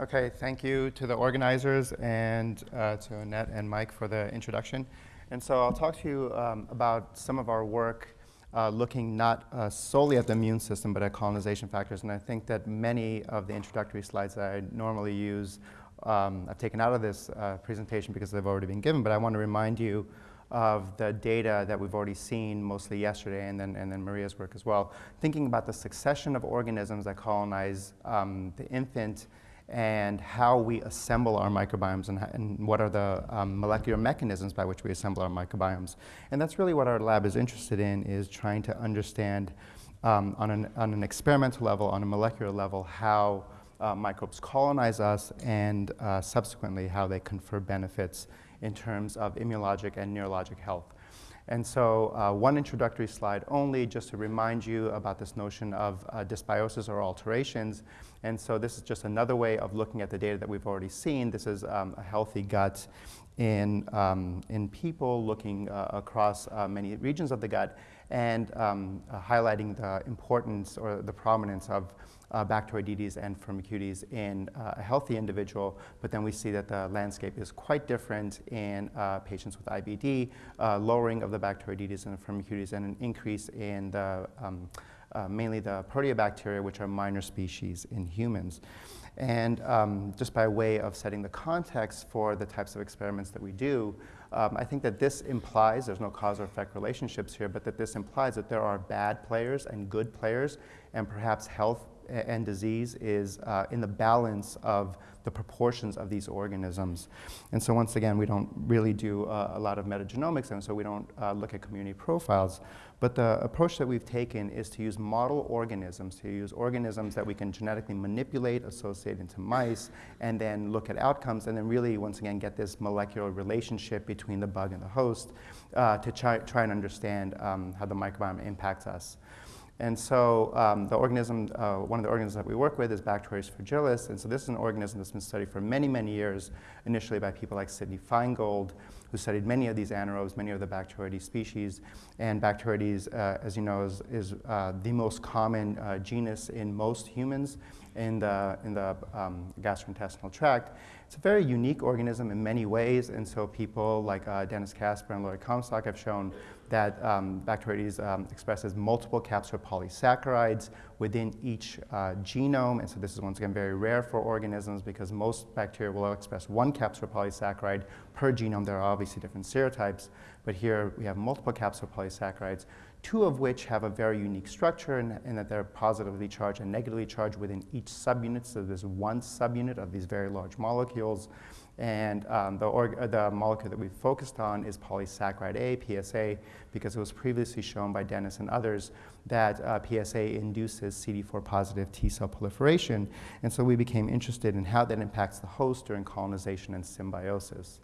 Okay, thank you to the organizers and uh, to Annette and Mike for the introduction. And so I'll talk to you um, about some of our work uh, looking not uh, solely at the immune system, but at colonization factors. And I think that many of the introductory slides that I normally use, um, I've taken out of this uh, presentation because they've already been given, but I want to remind you of the data that we've already seen mostly yesterday and then, and then Maria's work as well, thinking about the succession of organisms that colonize um, the infant and how we assemble our microbiomes and, and what are the um, molecular mechanisms by which we assemble our microbiomes. And that's really what our lab is interested in, is trying to understand um, on, an, on an experimental level, on a molecular level, how uh, microbes colonize us and uh, subsequently how they confer benefits in terms of immunologic and neurologic health. And so uh, one introductory slide only just to remind you about this notion of uh, dysbiosis or alterations. And so this is just another way of looking at the data that we've already seen. This is um, a healthy gut in, um, in people looking uh, across uh, many regions of the gut and um, uh, highlighting the importance or the prominence of uh, Bacteroidetes and Firmicutes in uh, a healthy individual, but then we see that the landscape is quite different in uh, patients with IBD, lowering of the Bacteroidetes and the Firmicutes, and an increase in the, um, uh, mainly the proteobacteria, which are minor species in humans. And um, just by way of setting the context for the types of experiments that we do, um, I think that this implies, there's no cause or effect relationships here, but that this implies that there are bad players and good players, and perhaps health and disease is uh, in the balance of the proportions of these organisms. And so once again, we don't really do uh, a lot of metagenomics, and so we don't uh, look at community profiles. But the approach that we've taken is to use model organisms, to use organisms that we can genetically manipulate, associate into mice, and then look at outcomes, and then really, once again, get this molecular relationship between the bug and the host uh, to try, try and understand um, how the microbiome impacts us. And so um, the organism, uh, one of the organisms that we work with is Bacteroides fragilis. And so this is an organism that's been studied for many, many years, initially by people like Sidney Feingold, who studied many of these anaerobes, many of the Bacteroides species. And Bacteroides, uh, as you know, is, is uh, the most common uh, genus in most humans in the, in the um, gastrointestinal tract. It's a very unique organism in many ways, and so people like uh, Dennis Casper and Lloyd Comstock have shown that um, Bacteroides um, expresses multiple capsular polysaccharides within each uh, genome, and so this is once again very rare for organisms because most bacteria will express one capsular polysaccharide per genome. There are obviously different serotypes, but here we have multiple capsular polysaccharides two of which have a very unique structure in, in, that they're positively charged and negatively charged within each subunit. So there's one subunit of these very large molecules. And um, the, uh, the, molecule that we focused on is polysaccharide A, PSA, because it was previously shown by Dennis and others that uh, PSA induces CD4 positive T cell proliferation. And so we became interested in how that impacts the host during colonization and symbiosis.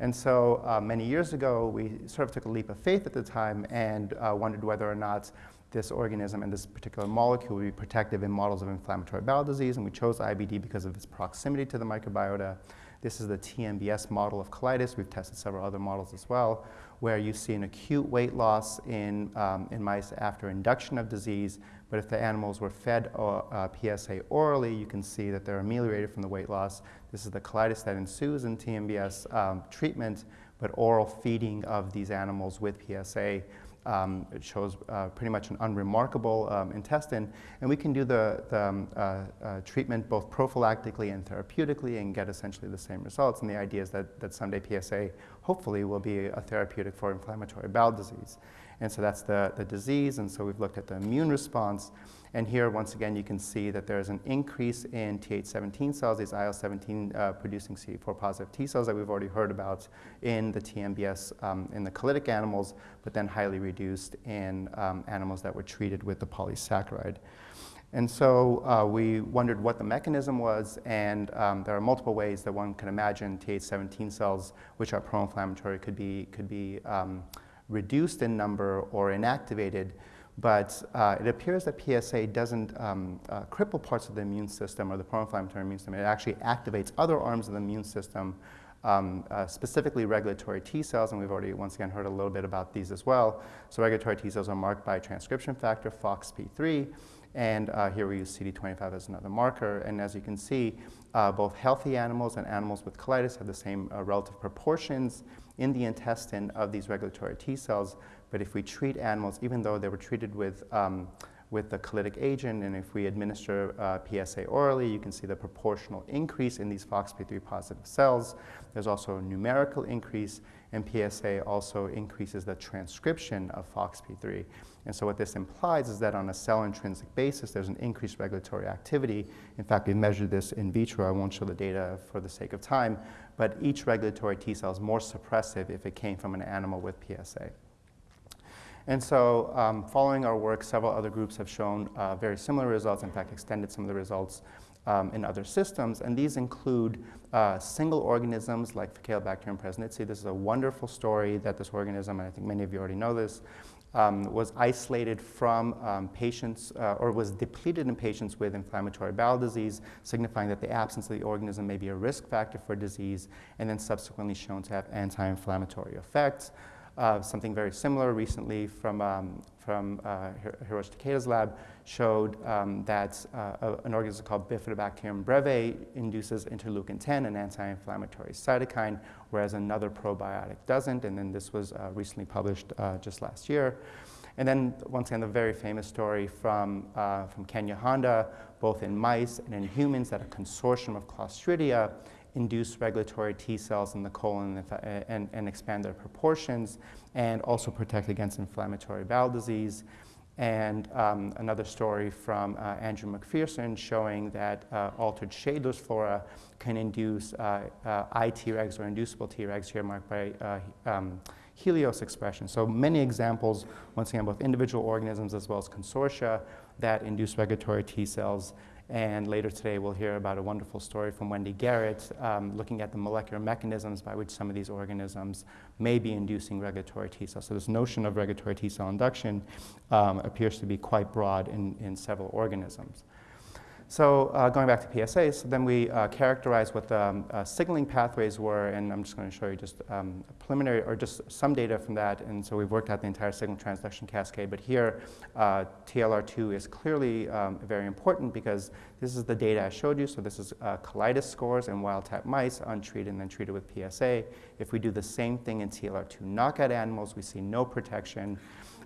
And so uh, many years ago, we sort of took a leap of faith at the time and uh, wondered whether or not this organism and this particular molecule would be protective in models of inflammatory bowel disease. And we chose IBD because of its proximity to the microbiota. This is the TMBS model of colitis. We've tested several other models as well, where you see an acute weight loss in, um, in mice after induction of disease. But if the animals were fed uh, PSA orally, you can see that they're ameliorated from the weight loss. This is the colitis that ensues in TMBS um, treatment, but oral feeding of these animals with PSA um, it shows uh, pretty much an unremarkable um, intestine, and we can do the, the um, uh, uh, treatment both prophylactically and therapeutically and get essentially the same results. And the idea is that, that someday PSA hopefully will be a therapeutic for inflammatory bowel disease. And so that's the, the disease, and so we've looked at the immune response. And here, once again, you can see that there is an increase in Th17 cells, these IL-17 uh, producing CD4 positive T cells that we've already heard about in the TMBS um, in the colitic animals, but then highly reduced in um, animals that were treated with the polysaccharide. And so uh, we wondered what the mechanism was, and um, there are multiple ways that one can imagine Th17 cells, which are pro-inflammatory, could be, could be um, reduced in number or inactivated. But uh, it appears that PSA doesn't um, uh, cripple parts of the immune system or the pro-inflammatory immune system. It actually activates other arms of the immune system, um, uh, specifically regulatory T cells, and we've already once again heard a little bit about these as well. So regulatory T cells are marked by transcription factor FOXP3, And uh, here we use CD25 as another marker. And as you can see, uh, both healthy animals and animals with colitis have the same uh, relative proportions in the intestine of these regulatory T cells. But if we treat animals, even though they were treated with um, with the colytic agent, and if we administer uh, PSA orally, you can see the proportional increase in these FOXP3 positive cells. There's also a numerical increase, and PSA also increases the transcription of FOXP3. And so what this implies is that on a cell intrinsic basis, there's an increased regulatory activity. In fact, we measured this in vitro. I won't show the data for the sake of time, but each regulatory T cell is more suppressive if it came from an animal with PSA. And so um, following our work, several other groups have shown uh, very similar results, in fact, extended some of the results um, in other systems. And these include uh, single organisms like Faecalibacterium prausnitzii. This is a wonderful story that this organism, and I think many of you already know this, um, was isolated from um, patients uh, or was depleted in patients with inflammatory bowel disease, signifying that the absence of the organism may be a risk factor for disease, and then subsequently shown to have anti-inflammatory effects. Uh, something very similar recently from, um, from uh, Hiroshi Takeda's lab showed um, that uh, an organism called Bifidobacterium breve induces interleukin-10, an anti-inflammatory cytokine, whereas another probiotic doesn't. And then this was uh, recently published uh, just last year. And then once again, the very famous story from, uh, from Kenya Honda, both in mice and in humans, that a consortium of Clostridia induce regulatory T cells in the colon and, and, and, expand their proportions, and also protect against inflammatory bowel disease. And um, another story from uh, Andrew McPherson showing that uh, altered Schadler's flora can induce uh, uh iTregs or inducible Tregs here marked by uh, um, Helios expression. So many examples, once again, both individual organisms as well as consortia that induce regulatory T cells and later today, we'll hear about a wonderful story from Wendy Garrett um, looking at the molecular mechanisms by which some of these organisms may be inducing regulatory T cells. So this notion of regulatory T cell induction um, appears to be quite broad in, in several organisms. So uh, going back to PSA, so then we uh, characterized what the um, uh, signaling pathways were, and I'm just going to show you just um, preliminary or just some data from that. And so we've worked out the entire signal transduction cascade, but here uh, TLR2 is clearly um, very important because this is the data I showed you. So this is uh, colitis scores in wild-type mice, untreated and then treated with PSA. If we do the same thing in TLR2 knockout animals, we see no protection.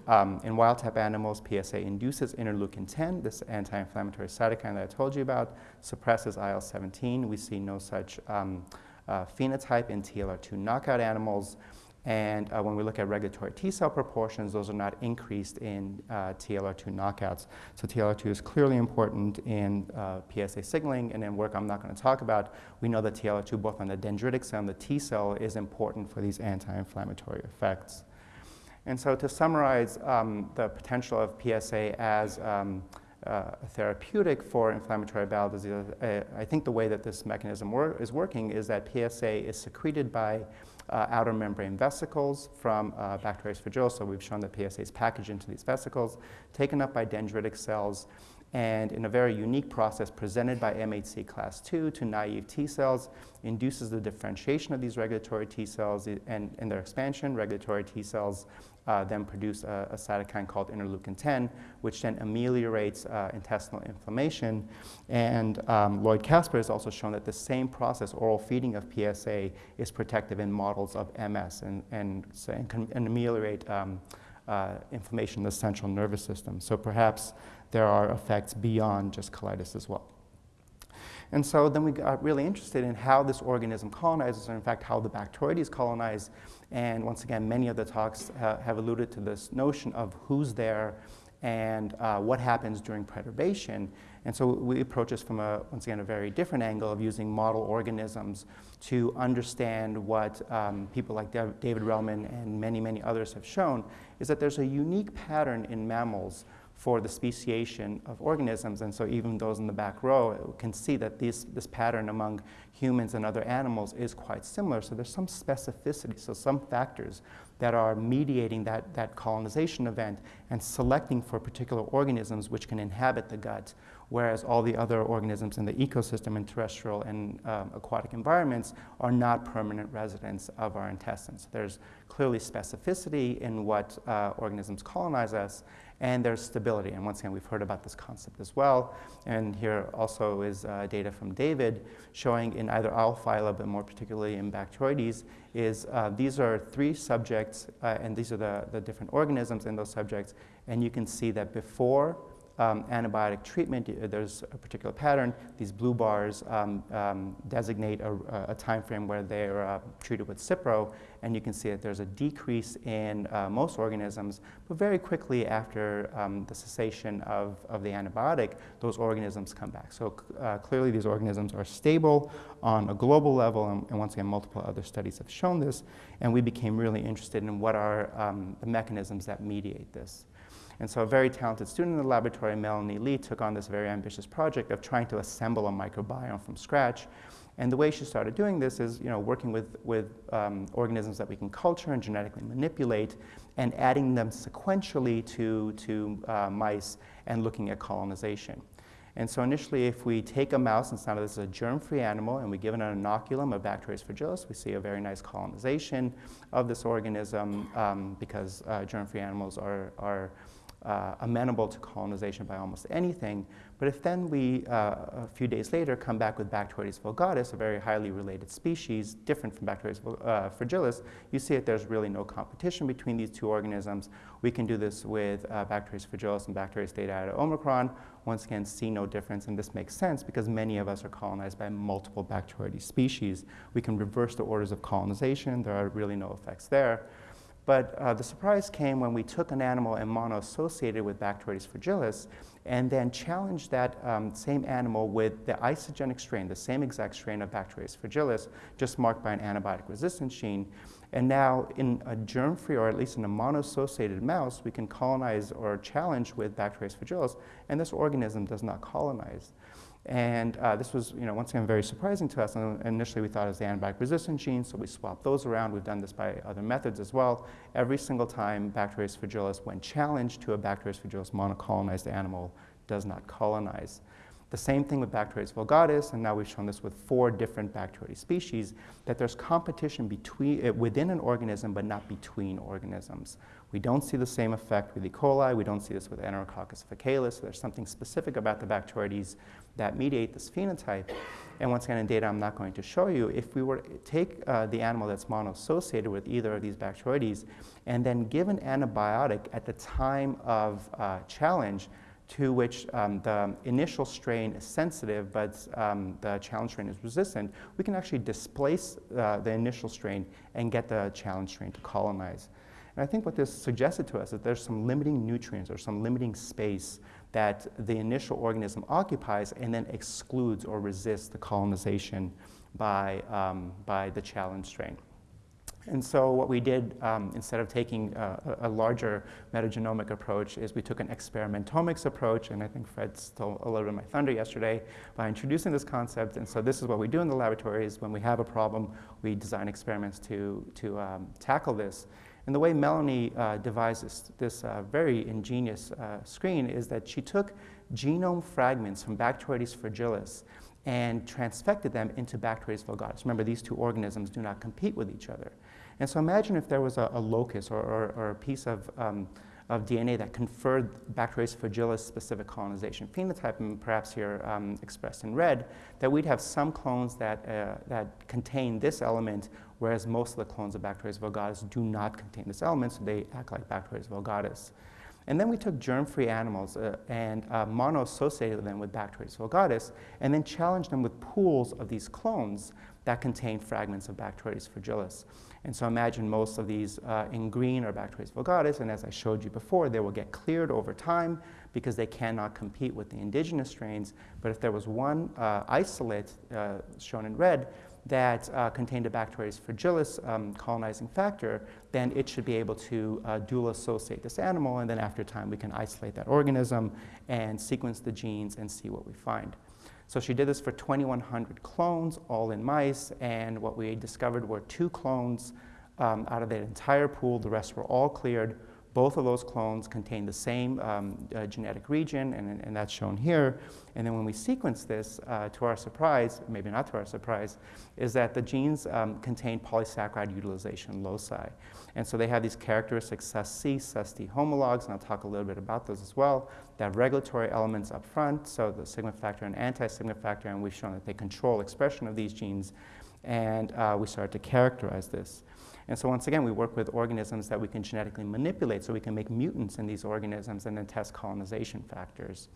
Um, in wild-type animals, PSA induces interleukin-10, this anti-inflammatory cytokine that I told you about, suppresses IL-17. We see no such um, uh, phenotype in TLR2 knockout animals. And uh, when we look at regulatory T cell proportions, those are not increased in uh, TLR2 knockouts. So TLR2 is clearly important in uh, PSA signaling, and in work I'm not going to talk about, we know that TLR2, both on the dendritic cell and the T cell, is important for these anti-inflammatory effects. And so to summarize um, the potential of PSA as um, uh, a therapeutic for inflammatory bowel disease, uh, I think the way that this mechanism wor is working is that PSA is secreted by uh, outer membrane vesicles from uh, Bacteriophagosa. So we've shown that PSA is packaged into these vesicles, taken up by dendritic cells, and in a very unique process presented by MHC class 2 to naive T cells, induces the differentiation of these regulatory T cells and, and their expansion. Regulatory T cells uh, then produce a, a, cytokine called interleukin-10, which then ameliorates uh, intestinal inflammation. And um, Lloyd Casper has also shown that the same process, oral feeding of PSA, is protective in models of MS and, and, and can ameliorate um, uh, inflammation in the central nervous system. So perhaps there are effects beyond just colitis as well. And so then we got really interested in how this organism colonizes, or in fact how the Bacteroides colonize. And once again, many of the talks ha have alluded to this notion of who's there and uh, what happens during perturbation. And so we approach this from a, once again, a very different angle of using model organisms to understand what um, people like David Relman and many, many others have shown, is that there's a unique pattern in mammals for the speciation of organisms. And so even those in the back row can see that this, this pattern among humans and other animals is quite similar. So there's some specificity, so some factors that are mediating that, that colonization event and selecting for particular organisms which can inhabit the gut whereas all the other organisms in the ecosystem in terrestrial and um, aquatic environments are not permanent residents of our intestines. There's clearly specificity in what uh, organisms colonize us, and there's stability. And once again, we've heard about this concept as well. And here also is uh, data from David showing in either Owl-phyla, but more particularly in Bacteroides, is uh, these are three subjects, uh, and these are the, the different organisms in those subjects. And you can see that before um, antibiotic treatment, uh, there's a particular pattern. These blue bars um, um, designate a, a, time frame where they're uh, treated with Cipro, and you can see that there's a decrease in uh, most organisms, but very quickly after um, the cessation of, of the antibiotic, those organisms come back. So uh, clearly these organisms are stable on a global level, and, and, once again, multiple other studies have shown this, and we became really interested in what are um, the mechanisms that mediate this. And so a very talented student in the laboratory, Melanie Lee, took on this very ambitious project of trying to assemble a microbiome from scratch. And the way she started doing this is, you know, working with, with um, organisms that we can culture and genetically manipulate and adding them sequentially to, to uh, mice and looking at colonization. And so initially, if we take a mouse, and now this is a germ-free animal, and we give it an inoculum of Bacteroides fragilis, we see a very nice colonization of this organism um, because uh, germ-free animals are, are uh, amenable to colonization by almost anything. But if then we, uh, a few days later, come back with Bacteroides vulgatus, a very highly related species, different from Bacteroides uh, fragilis, you see that there's really no competition between these two organisms. We can do this with uh, Bacteroides fragilis and Bacteroides iota omicron. Once again, see no difference, and this makes sense because many of us are colonized by multiple Bacteroides species. We can reverse the orders of colonization. There are really no effects there. But uh, the surprise came when we took an animal and mono-associated with Bacteroides fragilis and then challenged that um, same animal with the isogenic strain, the same exact strain of Bacteroides fragilis, just marked by an antibiotic resistance gene. And now in a germ-free, or at least in a mono-associated mouse, we can colonize or challenge with Bacteroides fragilis, and this organism does not colonize. And uh, this was, you know, once again, very surprising to us. And initially, we thought it was the antibiotic resistant gene, so we swapped those around. We've done this by other methods as well. Every single time Bacteroides fragilis, when challenged to a Bacteroides fragilis monocolonized animal, does not colonize. The same thing with Bacteroides vulgaris, and now we've shown this with four different Bacteroides species, that there's competition between, uh, within an organism, but not between organisms. We don't see the same effect with E. coli. We don't see this with Enterococcus faecalis. There's something specific about the Bacteroides that mediate this phenotype. And once again, in data I'm not going to show you, if we were to take uh, the animal that's mono-associated with either of these Bacteroides and then give an antibiotic at the time of uh, challenge, to which um, the initial strain is sensitive, but um, the challenge strain is resistant, we can actually displace uh, the initial strain and get the challenge strain to colonize. And I think what this suggested to us is there's some limiting nutrients or some limiting space that the initial organism occupies and then excludes or resists the colonization by, um, by the challenge strain. And so what we did, um, instead of taking a, a, larger metagenomic approach, is we took an experimentomics approach, and I think Fred stole a little bit of my thunder yesterday by introducing this concept. And so this is what we do in the laboratory is when we have a problem, we design experiments to, to um, tackle this. And the way Melanie uh, devised this, this uh, very ingenious uh, screen is that she took genome fragments from Bacteroides fragilis and transfected them into Bacteroides vulgaris. Remember, these two organisms do not compete with each other. And so imagine if there was a, a locus or, or, or, a piece of, um, of DNA that conferred Bacteroides fragilis specific colonization phenotype, and perhaps here um, expressed in red, that we'd have some clones that, uh, that contain this element, whereas most of the clones of Bacteroides vulgaris do not contain this element, so they act like Bacteroides vulgaris. And then we took germ-free animals uh, and uh, mono-associated them with Bacteroides vulgaris, and then challenged them with pools of these clones that contain fragments of Bacteroides fragilis. And so imagine most of these uh, in green are Bacteroides vulgaris, and as I showed you before, they will get cleared over time because they cannot compete with the indigenous strains. But if there was one uh, isolate, uh, shown in red, that uh, contained a Bacteroides fragilis um, colonizing factor, then it should be able to uh, dual associate this animal, and then after time we can isolate that organism and sequence the genes and see what we find. So she did this for 2,100 clones, all in mice, and what we discovered were two clones um, out of that entire pool. The rest were all cleared. Both of those clones contain the same um, uh, genetic region, and, and, that's shown here. And then when we sequence this, uh, to our surprise, maybe not to our surprise, is that the genes um, contain polysaccharide utilization loci. And so they have these characteristic Sus-C, Sus-D homologs, and I'll talk a little bit about those as well. They have regulatory elements up front, so the sigma factor and anti-sigma factor, and we've shown that they control expression of these genes, and uh, we started to characterize this. And so once again, we work with organisms that we can genetically manipulate so we can make mutants in these organisms and then test colonization factors.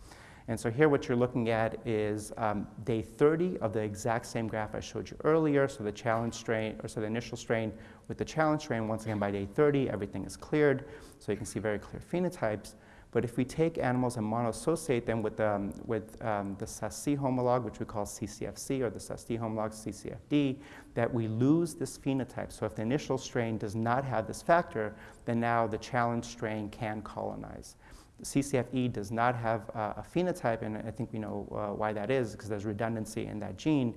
And so here what you're looking at is um, day 30 of the exact same graph I showed you earlier. So the challenge strain, or so the initial strain with the challenge strain, once again by day 30, everything is cleared. So you can see very clear phenotypes. But if we take animals and monoassociate them with, um, with um, the Sus-C homolog, which we call CCFC, or the Sus-D homolog, CCFD, that we lose this phenotype. So if the initial strain does not have this factor, then now the challenge strain can colonize. CCFE does not have uh, a phenotype, and I think we know uh, why that is, because there's redundancy in that gene.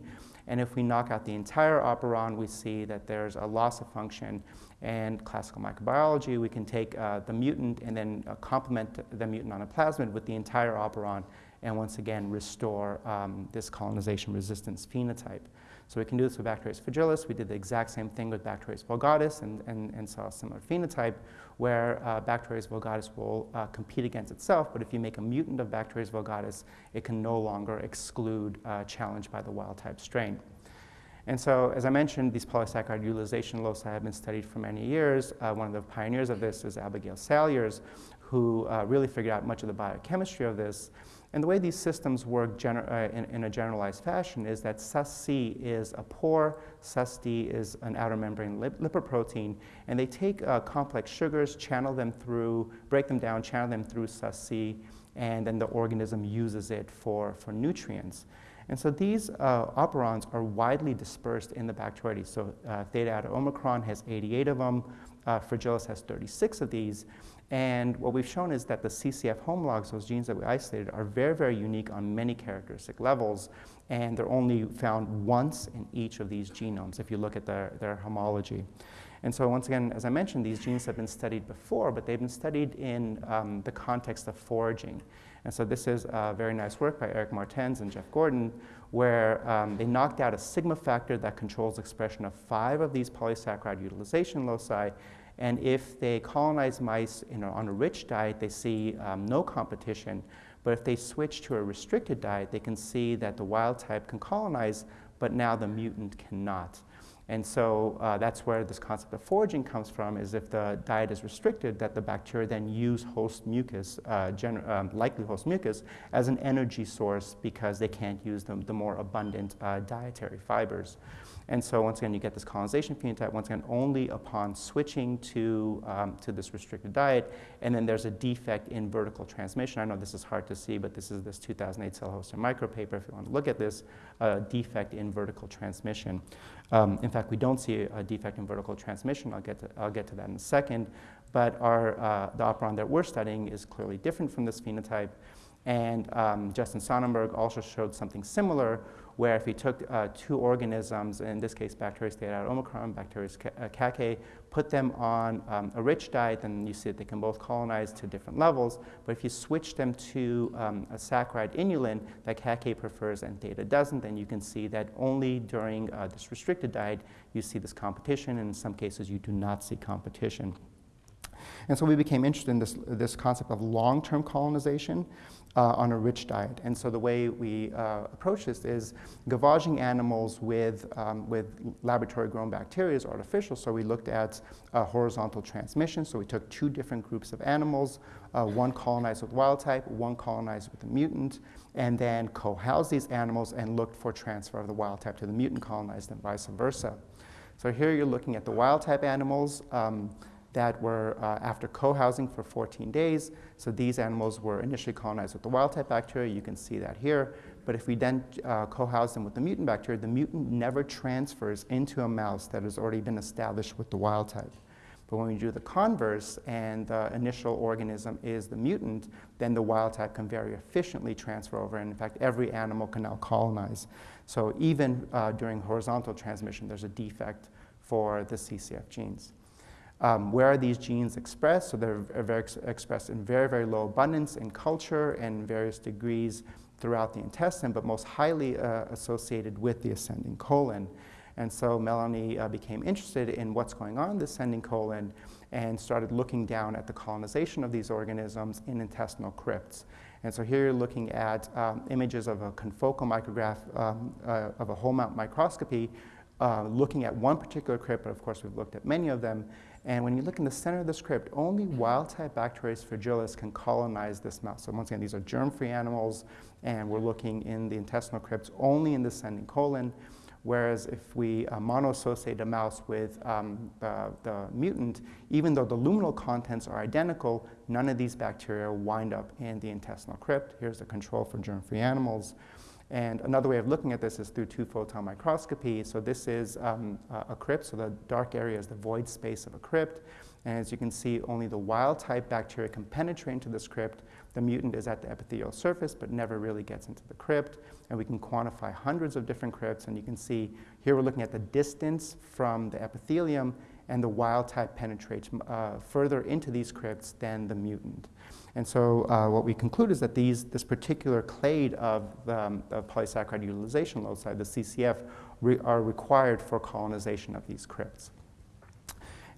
And if we knock out the entire operon, we see that there's a loss of function. And classical microbiology, we can take uh, the mutant and then uh, complement the mutant on a plasmid with the entire operon, and once again restore um, this colonization resistance phenotype. So we can do this with Bacteroides fragilis. We did the exact same thing with Bacteroides vulgatus and, and, and saw a similar phenotype where uh, Bacteroides vulgaris will uh, compete against itself, but if you make a mutant of Bacteroides vulgatus, it can no longer exclude uh, challenge by the wild type strain. And so, as I mentioned, these polysaccharide utilization loci have been studied for many years. Uh, one of the pioneers of this is Abigail Salyers, who uh, really figured out much of the biochemistry of this. And the way these systems work uh, in, in, a generalized fashion is that Sus-C is a pore, Sus-D is an outer membrane lip lipoprotein, and they take uh, complex sugars, channel them through, break them down, channel them through Sus-C, and then the organism uses it for, for nutrients. And so these uh, operons are widely dispersed in the Bacteroides. So uh, theta eta omicron has 88 of them, uh, Fragilis has 36 of these, and what we've shown is that the CCF homologs, those genes that we isolated, are very, very unique on many characteristic levels, and they're only found once in each of these genomes if you look at their, their homology. And so once again, as I mentioned, these genes have been studied before, but they've been studied in um, the context of foraging. And so this is uh, very nice work by Eric Martens and Jeff Gordon, where um, they knocked out a sigma factor that controls expression of five of these polysaccharide utilization loci and if they colonize mice on a rich diet, they see um, no competition. But if they switch to a restricted diet, they can see that the wild type can colonize, but now the mutant cannot. And so uh, that's where this concept of foraging comes from, is if the diet is restricted, that the bacteria then use host mucus, uh, um, likely host mucus, as an energy source because they can't use the, the more abundant uh, dietary fibers. And so once again, you get this colonization phenotype, once again, only upon switching to, um, to this restricted diet. And then there's a defect in vertical transmission. I know this is hard to see, but this is this 2008 cell host and micro paper. If you want to look at this, a defect in vertical transmission. Um, in fact, we don't see a defect in vertical transmission. I'll get to, I'll get to that in a second. But our, uh, the operon that we're studying is clearly different from this phenotype. And um, Justin Sonnenberg also showed something similar where if we took uh, two organisms, in this case Bacteroides theta omicron, Bacteroides cacae, put them on um, a rich diet, then you see that they can both colonize to different levels. But if you switch them to um, a saccharide inulin that cacae prefers and theta doesn't, then you can see that only during uh, this restricted diet you see this competition, and in some cases you do not see competition. And so we became interested in this, this concept of long-term colonization uh, on a rich diet. And so the way we uh, approach this is gavaging animals with, um, with laboratory-grown bacteria is artificial. So we looked at uh, horizontal transmission. So we took two different groups of animals, uh, one colonized with wild type, one colonized with a mutant, and then co-housed these animals and looked for transfer of the wild type to the mutant colonized and vice versa. So here you're looking at the wild type animals. Um, that were uh, after co-housing for 14 days. So these animals were initially colonized with the wild-type bacteria. You can see that here. But if we then uh, co-house them with the mutant bacteria, the mutant never transfers into a mouse that has already been established with the wild type. But when we do the converse and the initial organism is the mutant, then the wild type can very efficiently transfer over. And in fact, every animal can now colonize. So even uh, during horizontal transmission, there's a defect for the CCF genes. Um, where are these genes expressed? So they're very ex expressed in very, very low abundance in culture and various degrees throughout the intestine, but most highly uh, associated with the ascending colon. And so Melanie uh, became interested in what's going on in the ascending colon and started looking down at the colonization of these organisms in intestinal crypts. And so here you're looking at um, images of a confocal micrograph um, uh, of a whole mount microscopy uh, looking at one particular crypt, but of course we've looked at many of them. And when you look in the center of the crypt, only wild-type Bacteroides fragilis can colonize this mouse. So once again, these are germ-free animals, and we're looking in the intestinal crypts only in the ascending colon. Whereas if we uh, monoassociate a mouse with um, the, the, mutant, even though the luminal contents are identical, none of these bacteria wind up in the intestinal crypt. Here's the control for germ-free animals. And another way of looking at this is through two-photon microscopy. So this is um, a crypt, so the dark area is the void space of a crypt. And as you can see, only the wild-type bacteria can penetrate into this crypt. The mutant is at the epithelial surface, but never really gets into the crypt. And we can quantify hundreds of different crypts. And you can see here we're looking at the distance from the epithelium, and the wild-type penetrates uh, further into these crypts than the mutant. And so uh, what we conclude is that these, this particular clade of, um, polysaccharide utilization loci, the CCF, re are required for colonization of these crypts.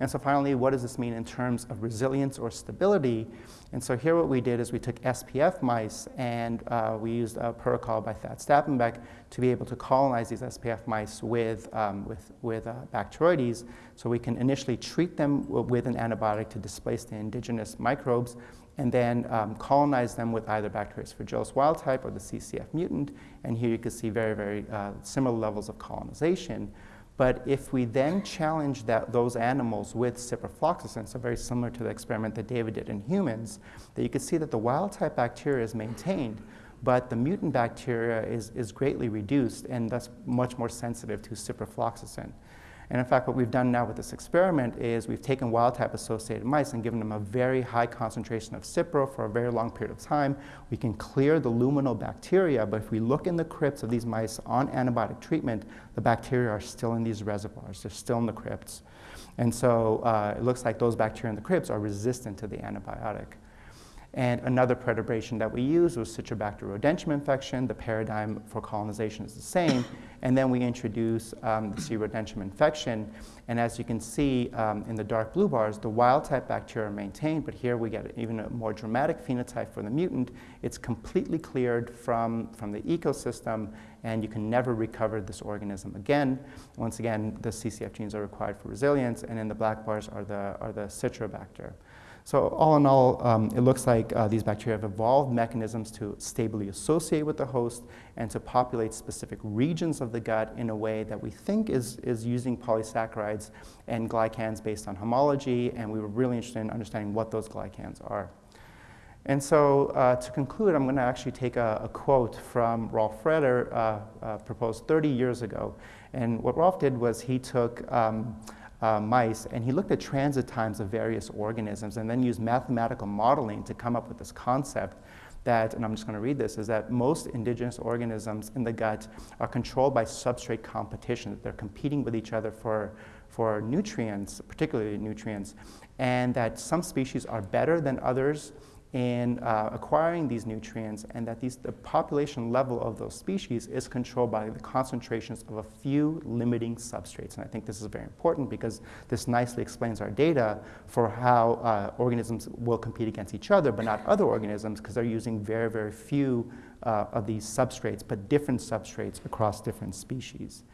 And so finally, what does this mean in terms of resilience or stability? And so here what we did is we took SPF mice and uh, we used a protocol by Thad Stappenbeck to be able to colonize these SPF mice with, um, with, with uh, Bacteroides. So we can initially treat them with an antibiotic to displace the indigenous microbes and then um, colonize them with either Bacteroides fragilis wild type or the CCF mutant. And here you can see very, very uh, similar levels of colonization. But if we then challenge that, those animals with ciprofloxacin, so very similar to the experiment that David did in humans, that you can see that the wild type bacteria is maintained, but the mutant bacteria is, is greatly reduced and thus much more sensitive to ciprofloxacin. And in fact, what we've done now with this experiment is we've taken wild-type associated mice and given them a very high concentration of Cipro for a very long period of time. We can clear the luminal bacteria, but if we look in the crypts of these mice on antibiotic treatment, the bacteria are still in these reservoirs. They're still in the crypts. And so uh, it looks like those bacteria in the crypts are resistant to the antibiotic. And another perturbation that we use was Citrobacter rodentium infection. The paradigm for colonization is the same. And then we introduce um, the C. rodentium infection. And as you can see um, in the dark blue bars, the wild type bacteria are maintained, but here we get even a more dramatic phenotype for the mutant. It's completely cleared from, from the ecosystem, and you can never recover this organism again. Once again, the CCF genes are required for resilience, and in the black bars are the, are the Citrobacter. So all in all, um, it looks like uh, these bacteria have evolved mechanisms to stably associate with the host and to populate specific regions of the gut in a way that we think is, is using polysaccharides and glycans based on homology, and we were really interested in understanding what those glycans are. And so uh, to conclude, I'm going to actually take a, a quote from Rolf Freder, uh, uh proposed 30 years ago. And what Rolf did was he took um, uh, mice, and he looked at transit times of various organisms and then used mathematical modeling to come up with this concept that, and I'm just going to read this, is that most indigenous organisms in the gut are controlled by substrate competition. that They're competing with each other for, for nutrients, particularly nutrients, and that some species are better than others in uh, acquiring these nutrients and that these, the population level of those species is controlled by the concentrations of a few limiting substrates. And I think this is very important because this nicely explains our data for how uh, organisms will compete against each other but not other organisms because they're using very, very few uh, of these substrates but different substrates across different species.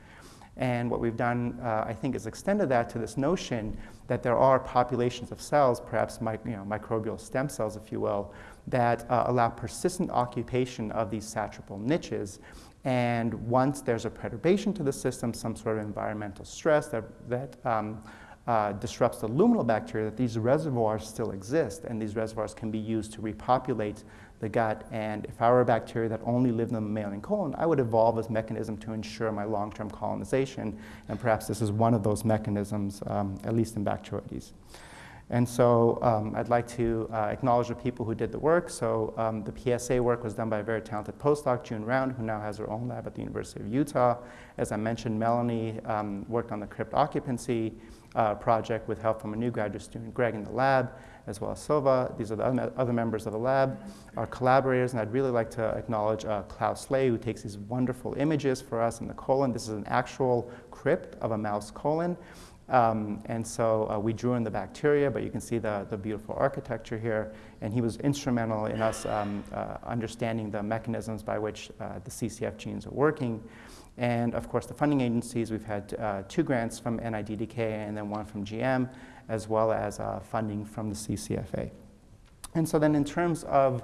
And what we've done, uh, I think, is extended that to this notion that there are populations of cells, perhaps you know, microbial stem cells, if you will, that uh, allow persistent occupation of these satrapal niches. And once there's a perturbation to the system, some sort of environmental stress that, that um, uh, disrupts the luminal bacteria, that these reservoirs still exist, and these reservoirs can be used to repopulate the gut. And if I were a bacteria that only lived in the mammalian colon, I would evolve this mechanism to ensure my long-term colonization. And perhaps this is one of those mechanisms, um, at least in Bacteroides. And so um, I'd like to uh, acknowledge the people who did the work. So um, the PSA work was done by a very talented postdoc, June Round, who now has her own lab at the University of Utah. As I mentioned, Melanie um, worked on the crypt occupancy uh, project with help from a new graduate student, Greg, in the lab, as well as Silva. These are the other members of the lab, our collaborators, and I'd really like to acknowledge uh, Klaus Slay, who takes these wonderful images for us in the colon. This is an actual crypt of a mouse colon. Um, and so uh, we drew in the bacteria, but you can see the, the beautiful architecture here. And he was instrumental in us um, uh, understanding the mechanisms by which uh, the CCF genes are working. And of course, the funding agencies, we've had uh, two grants from NIDDK and then one from GM, as well as uh, funding from the CCFA. And so then in terms of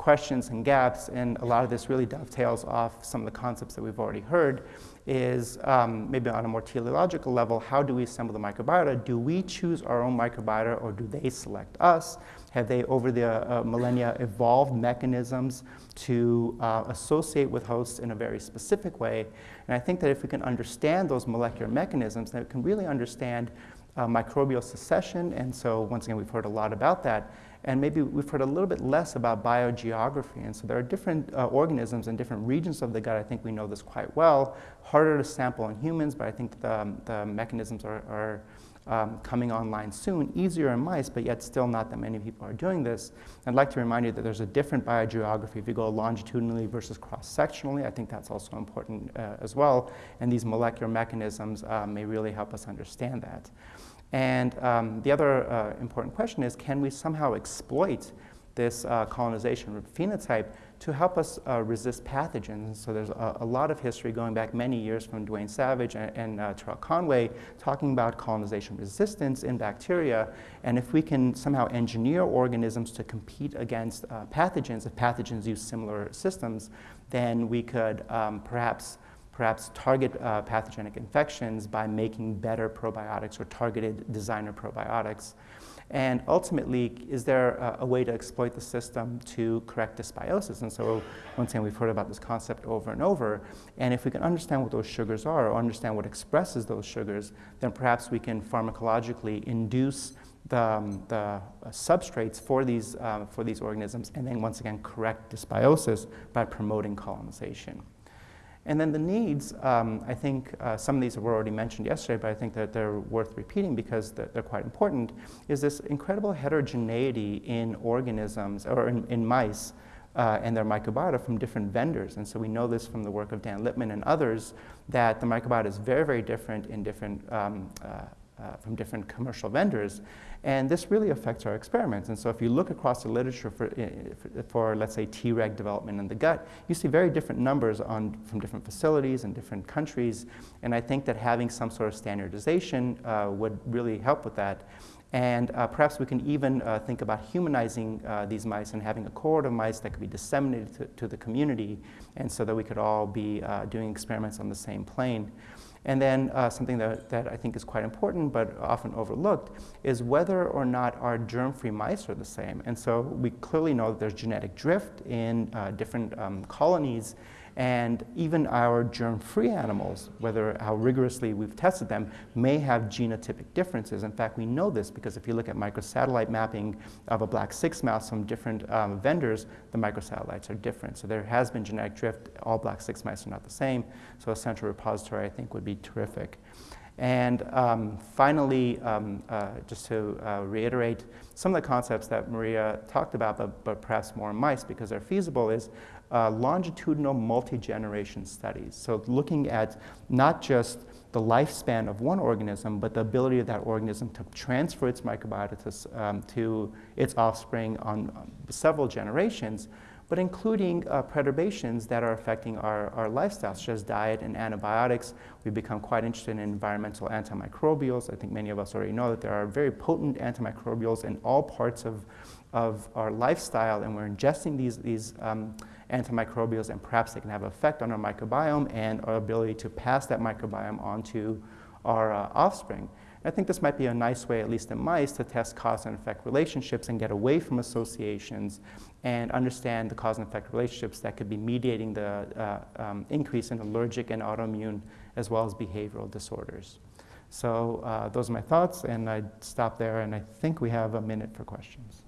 questions and gaps, and a lot of this really dovetails off some of the concepts that we've already heard, is um, maybe on a more teleological level, how do we assemble the microbiota? Do we choose our own microbiota or do they select us? Have they, over the uh, millennia, evolved mechanisms to uh, associate with hosts in a very specific way? And I think that if we can understand those molecular mechanisms, then we can really understand uh, microbial succession. And so, once again, we've heard a lot about that. And maybe we've heard a little bit less about biogeography. And so there are different uh, organisms in different regions of the gut. I think we know this quite well. Harder to sample in humans, but I think the, um, the mechanisms are, are um, coming online soon. Easier in mice, but yet still not that many people are doing this. I'd like to remind you that there's a different biogeography if you go longitudinally versus cross-sectionally. I think that's also important uh, as well. And these molecular mechanisms uh, may really help us understand that. And um, the other uh, important question is, can we somehow exploit this uh, colonization phenotype to help us uh, resist pathogens. So there's a, a, lot of history going back many years from Duane Savage and, and uh, Terrell Conway talking about colonization resistance in bacteria. And if we can somehow engineer organisms to compete against uh, pathogens, if pathogens use similar systems, then we could um, perhaps perhaps target uh, pathogenic infections by making better probiotics or targeted designer probiotics. And ultimately, is there a, a, way to exploit the system to correct dysbiosis? And so, once again, we've heard about this concept over and over. And if we can understand what those sugars are or understand what expresses those sugars, then perhaps we can pharmacologically induce the, um, the uh, substrates for these, uh, for these organisms and then once again correct dysbiosis by promoting colonization. And then the needs, um, I think uh, some of these were already mentioned yesterday, but I think that they're worth repeating because they're, they're quite important, is this incredible heterogeneity in organisms or in, in mice uh, and their microbiota from different vendors. And so we know this from the work of Dan Lippman and others that the microbiota is very, very different in different um, uh, uh, from different commercial vendors. And this really affects our experiments. And so if you look across the literature for, for, for, let's say, Treg development in the gut, you see very different numbers on, from different facilities and different countries. And I think that having some sort of standardization uh, would really help with that. And uh, perhaps we can even uh, think about humanizing uh, these mice and having a cohort of mice that could be disseminated to, to the community, and so that we could all be uh, doing experiments on the same plane. And then uh, something that, that I think is quite important but often overlooked is whether or not our germ-free mice are the same. And so we clearly know that there's genetic drift in uh, different um, colonies and even our germ-free animals, whether how rigorously we've tested them, may have genotypic differences. In fact, we know this because if you look at microsatellite mapping of a black 6 mouse from different um, vendors, the microsatellites are different. So there has been genetic drift. All black 6 mice are not the same. So a central repository, I think, would be terrific. And um, finally, um, uh, just to uh, reiterate some of the concepts that Maria talked about, but, but perhaps more mice because they're feasible, is uh, longitudinal multi-generation studies. So looking at not just the lifespan of one organism, but the ability of that organism to transfer its microbiota to, um, to its offspring on um, several generations, but including uh, perturbations that are affecting our, our lifestyle, such as diet and antibiotics. We've become quite interested in environmental antimicrobials. I think many of us already know that there are very potent antimicrobials in all parts of, of our lifestyle, and we're ingesting these, these um, antimicrobials, and perhaps they can have an effect on our microbiome and our ability to pass that microbiome onto our uh, offspring. I think this might be a nice way, at least in mice, to test cause and effect relationships and get away from associations and understand the cause and effect relationships that could be mediating the uh, um, increase in allergic and autoimmune as well as behavioral disorders. So uh, those are my thoughts, and I'd stop there, and I think we have a minute for questions.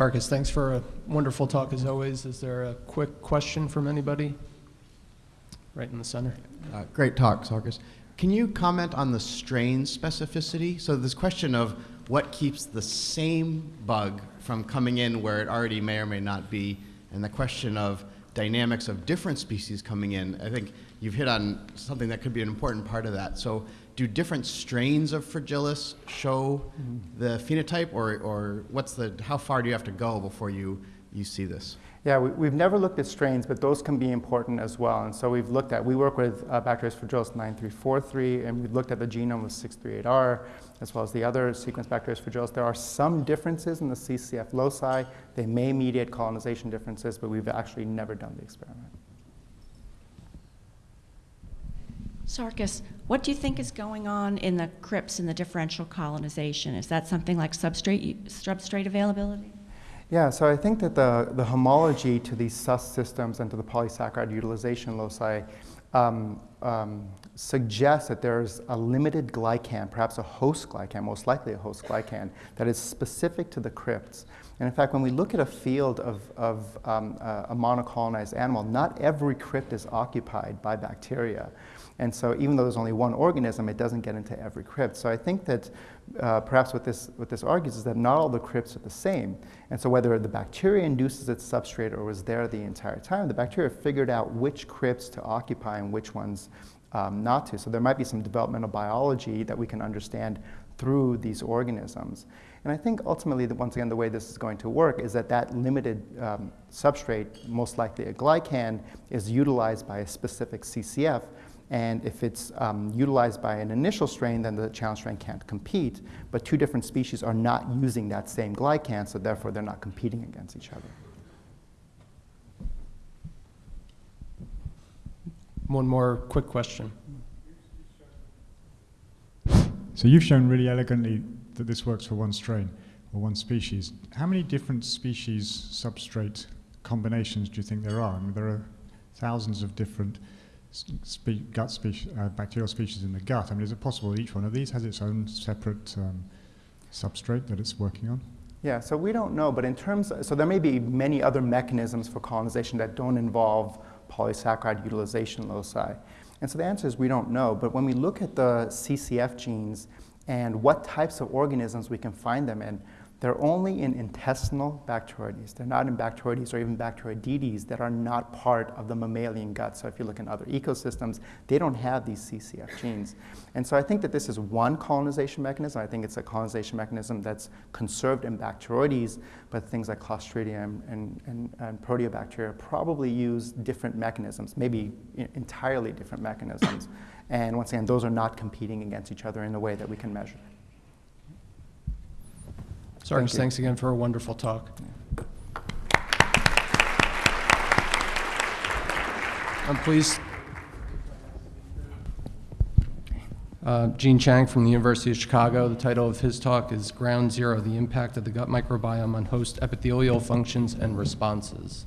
Sarkis, thanks for a wonderful talk as always. Is there a quick question from anybody? Right in the center. Uh, Great talk, Sarkis. Can you comment on the strain specificity? So this question of what keeps the same bug from coming in where it already may or may not be, and the question of dynamics of different species coming in. I think you've hit on something that could be an important part of that. So do different strains of fragilis show the phenotype, or, or what's the, how far do you have to go before you, you see this? Yeah, we, we've never looked at strains, but those can be important as well. And so we've looked at, we work with uh, Bacteria fragilis 9343, and we've looked at the genome of 638R, as well as the other sequence Bacteria fragilis. There are some differences in the CCF loci. They may mediate colonization differences, but we've actually never done the experiment. Sarkis, what do you think is going on in the crypts in the differential colonization? Is that something like substrate, substrate availability? Yeah, so I think that the, the homology to these sus systems and to the polysaccharide utilization loci um, um, suggests that there's a limited glycan, perhaps a host glycan, most likely a host glycan, that is specific to the crypts. And in fact, when we look at a field of, of um, a, a monocolonized animal, not every crypt is occupied by bacteria. And so even though there's only one organism, it doesn't get into every crypt. So I think that uh, perhaps what this, what this argues is that not all the crypts are the same. And so whether the bacteria induces its substrate or was there the entire time, the bacteria figured out which crypts to occupy and which ones um, not to. So there might be some developmental biology that we can understand through these organisms. And I think ultimately, that once again, the way this is going to work is that that limited um, substrate, most likely a glycan, is utilized by a specific CCF and if it's um, utilized by an initial strain, then the challenge strain can't compete. But two different species are not using that same glycan, so therefore they're not competing against each other. One more quick question. So you've shown really elegantly that this works for one strain or one species. How many different species substrate combinations do you think there are? I mean, there are thousands of different spe gut uh, bacterial species in the gut. I mean, is it possible that each one of these has its own separate um, substrate that it's working on? Yeah, so we don't know, but in terms, of, so there may be many other mechanisms for colonization that don't involve polysaccharide utilization loci. And so the answer is we don't know, but when we look at the CCF genes and what types of organisms we can find them in, they're only in intestinal Bacteroides. They're not in Bacteroides or even Bacteroidetes that are not part of the mammalian gut. So if you look in other ecosystems, they don't have these CCF genes. And so I think that this is one colonization mechanism. I think it's a colonization mechanism that's conserved in Bacteroides, but things like Clostridium and, and, and Proteobacteria probably use different mechanisms, maybe entirely different mechanisms. And once again, those are not competing against each other in a way that we can measure. Thank thanks again for a wonderful talk. I'm pleased. Uh, Gene Chang from the University of Chicago. The title of his talk is Ground Zero, the Impact of the Gut Microbiome on Host Epithelial Functions and Responses.